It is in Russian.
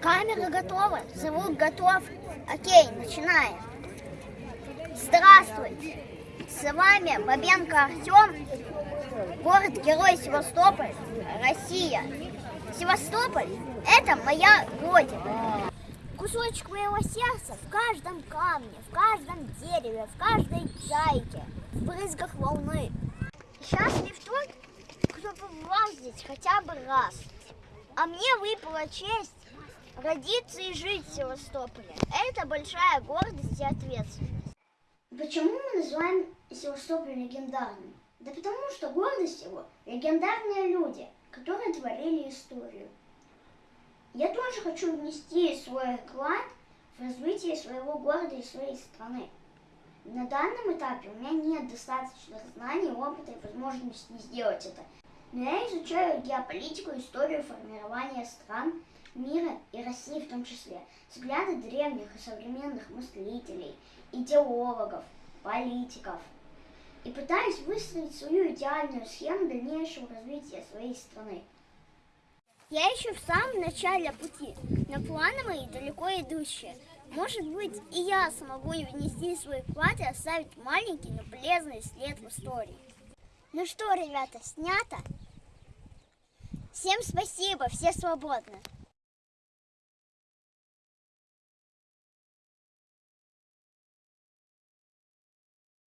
Камера готова, звук готов. Окей, начинаем. Здравствуйте! С вами Бабенко Артем, город-герой Севастополь, Россия. Севастополь – это моя родина. Кусочек моего сердца в каждом камне, в каждом дереве, в каждой чайке, в брызгах волны. Счастлив тот, кто побывал здесь хотя бы раз. А мне выпала честь родиться и жить в Севастополе. Это большая гордость и ответственность. Почему мы называем Севастополь легендарным? Да потому что гордость его – легендарные люди, которые творили историю. Я тоже хочу внести свой вклад в развитие своего города и своей страны. На данном этапе у меня нет достаточно знаний, опыта и возможности сделать это. Я изучаю геополитику, историю формирования стран, мира и России в том числе, взгляды древних и современных мыслителей, идеологов, политиков. И пытаюсь выстроить свою идеальную схему дальнейшего развития своей страны. Я еще в самом начале пути, но планы мои далеко идущие. Может быть, и я смогу внести свой вклад и оставить маленький, но полезный след в истории. Ну что, ребята, снято? Всем спасибо, все свободны.